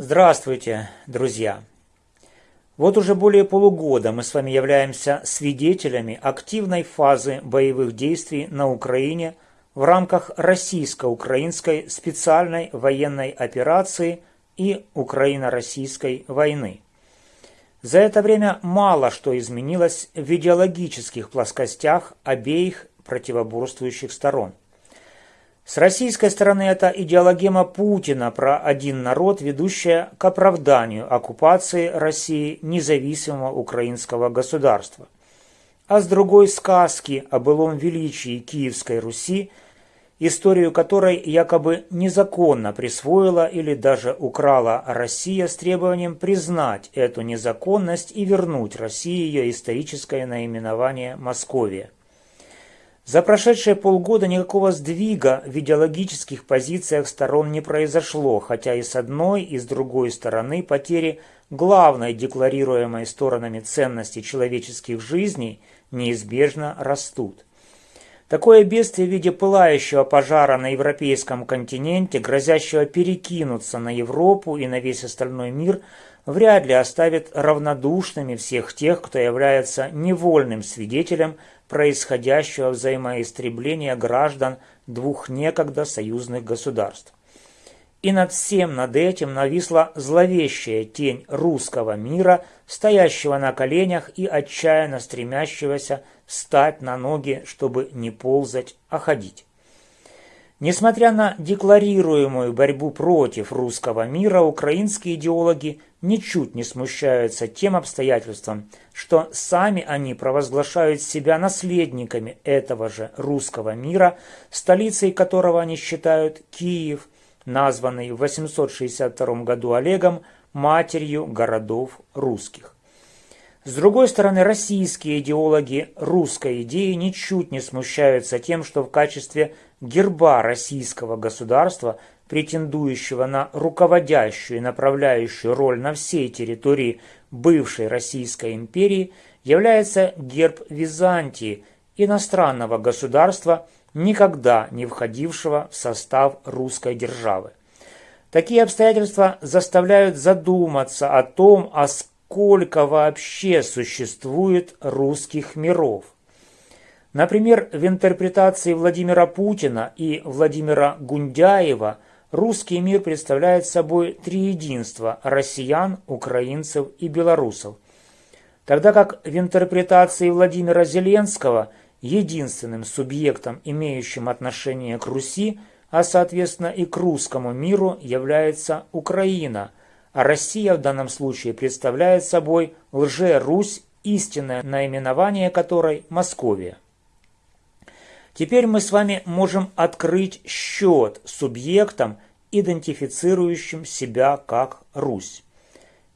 Здравствуйте, друзья! Вот уже более полугода мы с вами являемся свидетелями активной фазы боевых действий на Украине в рамках российско-украинской специальной военной операции и Украино-российской войны. За это время мало что изменилось в идеологических плоскостях обеих противоборствующих сторон – с российской стороны это идеологема Путина про один народ, ведущая к оправданию оккупации России независимого украинского государства. А с другой сказки о былом величии Киевской Руси, историю которой якобы незаконно присвоила или даже украла Россия с требованием признать эту незаконность и вернуть России ее историческое наименование Московия. За прошедшие полгода никакого сдвига в идеологических позициях сторон не произошло, хотя и с одной, и с другой стороны потери главной декларируемой сторонами ценности человеческих жизней неизбежно растут. Такое бедствие в виде пылающего пожара на европейском континенте, грозящего перекинуться на Европу и на весь остальной мир, вряд ли оставит равнодушными всех тех, кто является невольным свидетелем происходящего взаимоистребления граждан двух некогда союзных государств. И над всем над этим нависла зловещая тень русского мира, стоящего на коленях и отчаянно стремящегося встать на ноги, чтобы не ползать, а ходить. Несмотря на декларируемую борьбу против русского мира, украинские идеологи ничуть не смущаются тем обстоятельством, что сами они провозглашают себя наследниками этого же русского мира, столицей которого они считают Киев, названный в 862 году Олегом матерью городов русских. С другой стороны, российские идеологи русской идеи ничуть не смущаются тем, что в качестве герба российского государства, претендующего на руководящую и направляющую роль на всей территории бывшей Российской империи, является герб Византии, иностранного государства, никогда не входившего в состав русской державы. Такие обстоятельства заставляют задуматься о том, а сколько вообще существует русских миров – Например, в интерпретации Владимира Путина и Владимира Гундяева русский мир представляет собой три единства – россиян, украинцев и белорусов. Тогда как в интерпретации Владимира Зеленского единственным субъектом, имеющим отношение к Руси, а соответственно и к русскому миру, является Украина, а Россия в данном случае представляет собой лже-Русь, истинное наименование которой – Московия. Теперь мы с вами можем открыть счет субъектам, идентифицирующим себя как Русь.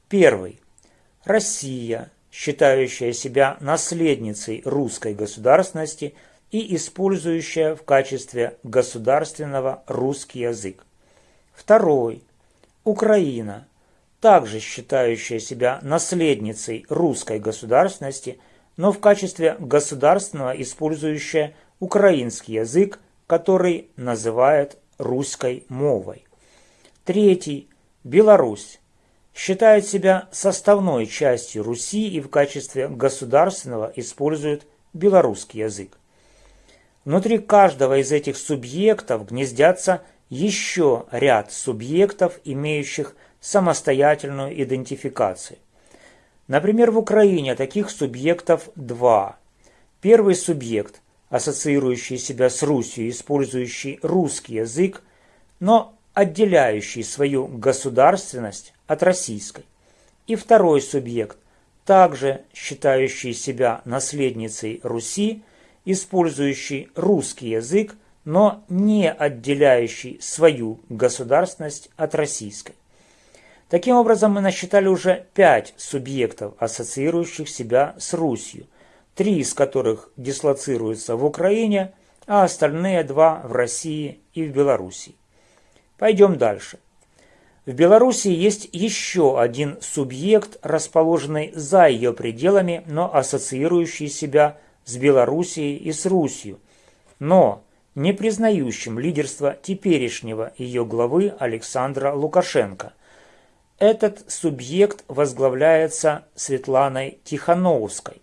Первый. Россия, считающая себя наследницей русской государственности и использующая в качестве государственного русский язык. Второй. Украина, также считающая себя наследницей русской государственности, но в качестве государственного использующая украинский язык, который называют русской мовой. Третий – Беларусь. Считает себя составной частью Руси и в качестве государственного использует белорусский язык. Внутри каждого из этих субъектов гнездятся еще ряд субъектов, имеющих самостоятельную идентификацию. Например, в Украине таких субъектов два. Первый субъект ассоциирующий себя с Русью, использующий русский язык, но отделяющий свою государственность от российской. И второй субъект, также считающий себя наследницей Руси, использующий русский язык, но не отделяющий свою государственность от российской. Таким образом, мы насчитали уже пять субъектов, ассоциирующих себя с Русью, три из которых дислоцируются в Украине, а остальные два в России и в Белоруссии. Пойдем дальше. В Белоруссии есть еще один субъект, расположенный за ее пределами, но ассоциирующий себя с Белоруссией и с Русью, но не признающим лидерство теперешнего ее главы Александра Лукашенко. Этот субъект возглавляется Светланой Тихановской.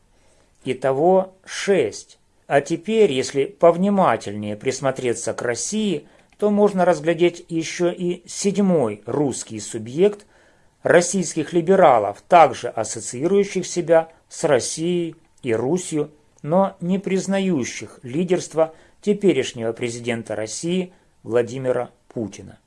Итого шесть. А теперь, если повнимательнее присмотреться к России, то можно разглядеть еще и седьмой русский субъект российских либералов, также ассоциирующих себя с Россией и Русью, но не признающих лидерство теперешнего президента России Владимира Путина.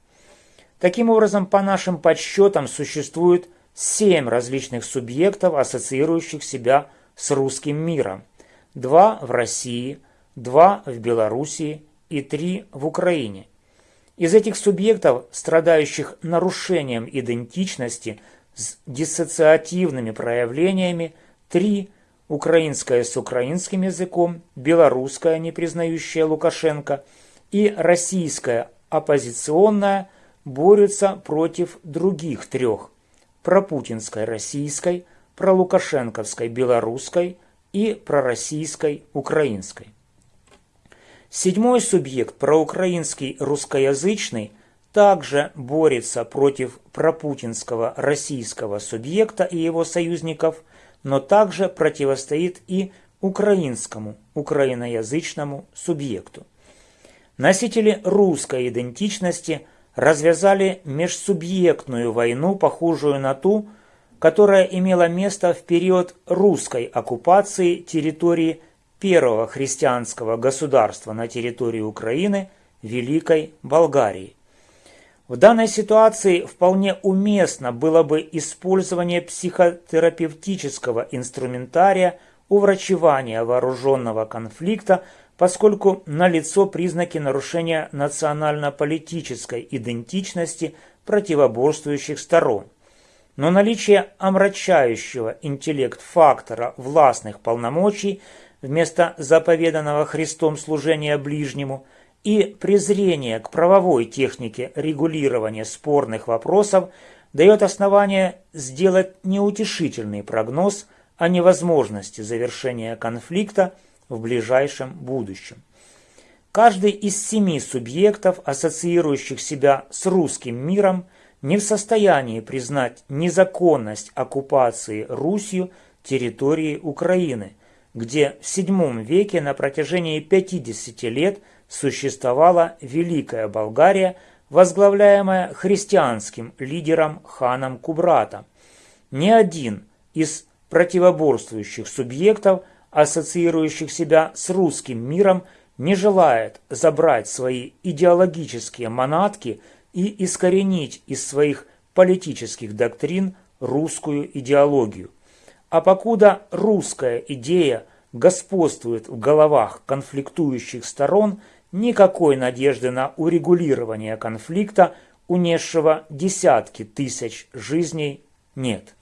Таким образом, по нашим подсчетам, существует семь различных субъектов, ассоциирующих себя с русским миром – два в России, два в Белоруссии и три в Украине. Из этих субъектов, страдающих нарушением идентичности с диссоциативными проявлениями, три – украинская с украинским языком, белорусская, не признающая Лукашенко, и российская оппозиционная борются против других трех – пропутинской российской, пролукашенковской белорусской – и пророссийской украинской. Седьмой субъект, проукраинский русскоязычный, также борется против пропутинского российского субъекта и его союзников, но также противостоит и украинскому, украиноязычному субъекту. Носители русской идентичности развязали межсубъектную войну, похожую на ту, которая имела место в период русской оккупации территории первого христианского государства на территории Украины – Великой Болгарии. В данной ситуации вполне уместно было бы использование психотерапевтического инструментария уврачевания вооруженного конфликта, поскольку налицо признаки нарушения национально-политической идентичности противоборствующих сторон – но наличие омрачающего интеллект фактора властных полномочий вместо заповеданного Христом служения ближнему и презрение к правовой технике регулирования спорных вопросов дает основание сделать неутешительный прогноз о невозможности завершения конфликта в ближайшем будущем. Каждый из семи субъектов, ассоциирующих себя с русским миром, не в состоянии признать незаконность оккупации Русью территории Украины, где в VII веке на протяжении 50 лет существовала Великая Болгария, возглавляемая христианским лидером ханом Кубрата. Ни один из противоборствующих субъектов, ассоциирующих себя с русским миром, не желает забрать свои идеологические манатки и искоренить из своих политических доктрин русскую идеологию. А покуда русская идея господствует в головах конфликтующих сторон, никакой надежды на урегулирование конфликта, унесшего десятки тысяч жизней, нет.